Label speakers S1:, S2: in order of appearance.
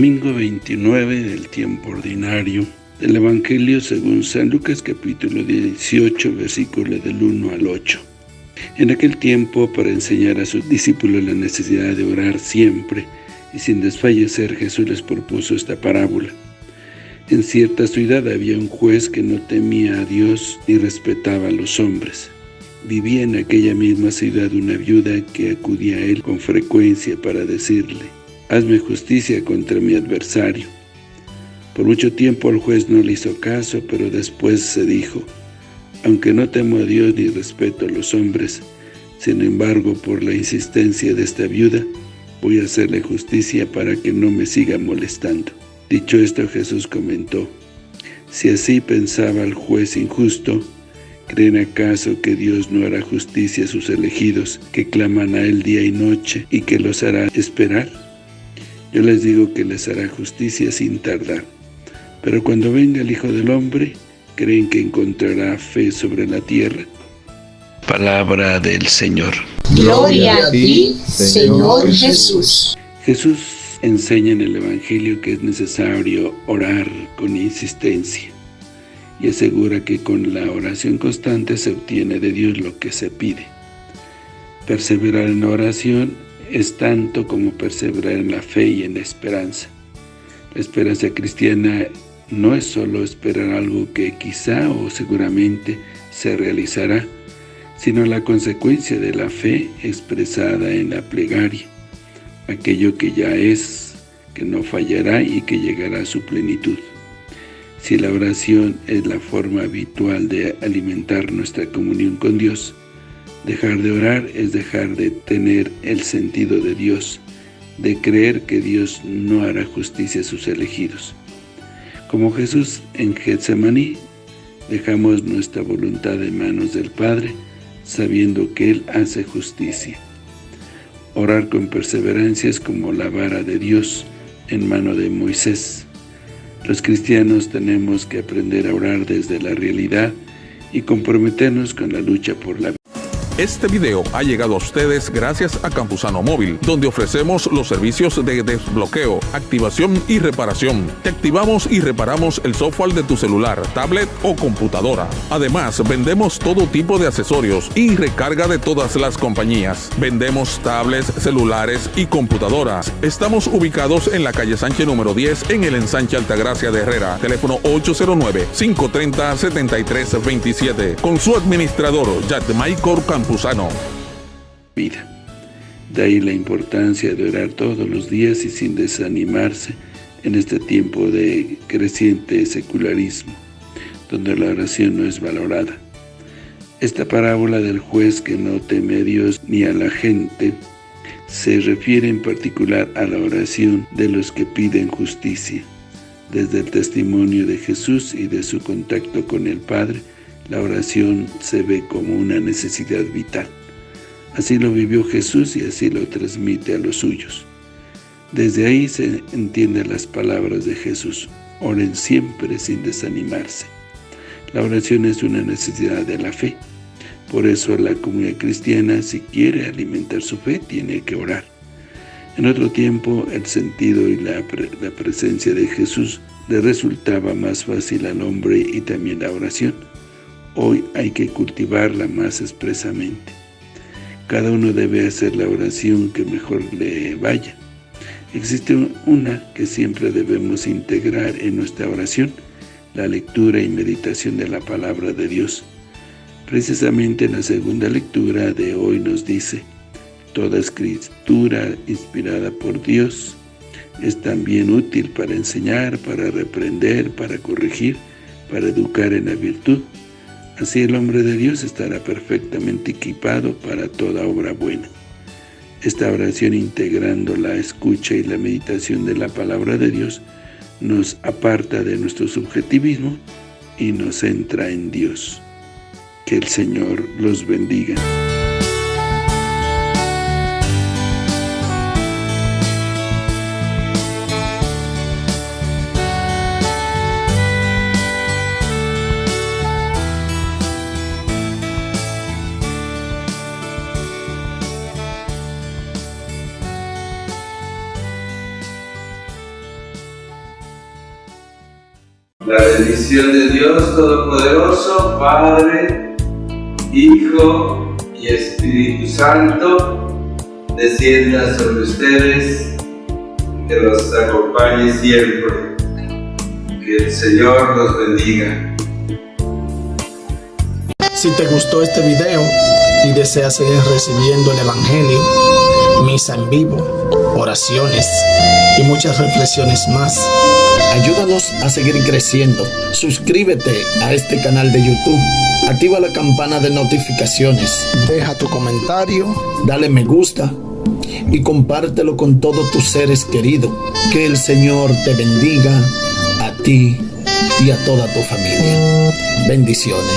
S1: 19 del tiempo ordinario del Evangelio según San Lucas capítulo 18 versículo del 1 al 8. En aquel tiempo, para enseñar a sus discípulos la necesidad de orar siempre y sin desfallecer, Jesús les propuso esta parábola. En cierta ciudad había un juez que no temía a Dios ni respetaba a los hombres. Vivía en aquella misma ciudad una viuda que acudía a él con frecuencia para decirle, «Hazme justicia contra mi adversario». Por mucho tiempo el juez no le hizo caso, pero después se dijo, «Aunque no temo a Dios ni respeto a los hombres, sin embargo, por la insistencia de esta viuda, voy a hacerle justicia para que no me siga molestando». Dicho esto, Jesús comentó, «Si así pensaba el juez injusto, ¿Creen acaso que Dios no hará justicia a sus elegidos, que claman a Él día y noche, y que los hará esperar? Yo les digo que les hará justicia sin tardar. Pero cuando venga el Hijo del Hombre, ¿creen que encontrará fe sobre la tierra? Palabra del Señor.
S2: Gloria a ti, Señor Jesús.
S1: Jesús enseña en el Evangelio que es necesario orar con insistencia y asegura que con la oración constante se obtiene de Dios lo que se pide. Perseverar en la oración es tanto como perseverar en la fe y en la esperanza. La esperanza cristiana no es solo esperar algo que quizá o seguramente se realizará, sino la consecuencia de la fe expresada en la plegaria, aquello que ya es, que no fallará y que llegará a su plenitud. Si la oración es la forma habitual de alimentar nuestra comunión con Dios, dejar de orar es dejar de tener el sentido de Dios, de creer que Dios no hará justicia a sus elegidos. Como Jesús en Getsemaní, dejamos nuestra voluntad en manos del Padre, sabiendo que Él hace justicia. Orar con perseverancia es como la vara de Dios en mano de Moisés. Los cristianos tenemos que aprender a orar desde la realidad y comprometernos con la lucha por la vida.
S3: Este video ha llegado a ustedes gracias a Campusano Móvil, donde ofrecemos los servicios de desbloqueo, activación y reparación. Te activamos y reparamos el software de tu celular, tablet o computadora. Además, vendemos todo tipo de accesorios y recarga de todas las compañías. Vendemos tablets, celulares y computadoras. Estamos ubicados en la calle Sánchez número 10 en el ensanche Altagracia de Herrera. Teléfono 809-530-7327. Con su administrador, Michael
S1: Vida. De ahí la importancia de orar todos los días y sin desanimarse en este tiempo de creciente secularismo, donde la oración no es valorada. Esta parábola del juez que no teme a Dios ni a la gente se refiere en particular a la oración de los que piden justicia. Desde el testimonio de Jesús y de su contacto con el Padre, la oración se ve como una necesidad vital. Así lo vivió Jesús y así lo transmite a los suyos. Desde ahí se entienden las palabras de Jesús. Oren siempre sin desanimarse. La oración es una necesidad de la fe. Por eso la comunidad cristiana, si quiere alimentar su fe, tiene que orar. En otro tiempo, el sentido y la, la presencia de Jesús le resultaba más fácil al hombre y también la oración. Hoy hay que cultivarla más expresamente. Cada uno debe hacer la oración que mejor le vaya. Existe una que siempre debemos integrar en nuestra oración, la lectura y meditación de la palabra de Dios. Precisamente en la segunda lectura de hoy nos dice, Toda escritura inspirada por Dios es también útil para enseñar, para reprender, para corregir, para educar en la virtud, Así el hombre de Dios estará perfectamente equipado para toda obra buena. Esta oración integrando la escucha y la meditación de la palabra de Dios nos aparta de nuestro subjetivismo y nos centra en Dios. Que el Señor los bendiga.
S4: La bendición de Dios Todopoderoso, Padre, Hijo y Espíritu Santo, descienda sobre ustedes, que los acompañe siempre. Que el Señor los bendiga.
S5: Si te gustó este video y deseas seguir recibiendo el Evangelio, misa en vivo, oraciones y muchas reflexiones más, ayúdanos a seguir creciendo. Suscríbete a este canal de YouTube. Activa la campana de notificaciones. Deja tu comentario, dale me gusta y compártelo con todos tus seres queridos. Que el Señor te bendiga a ti y a toda tu familia. Bendiciones.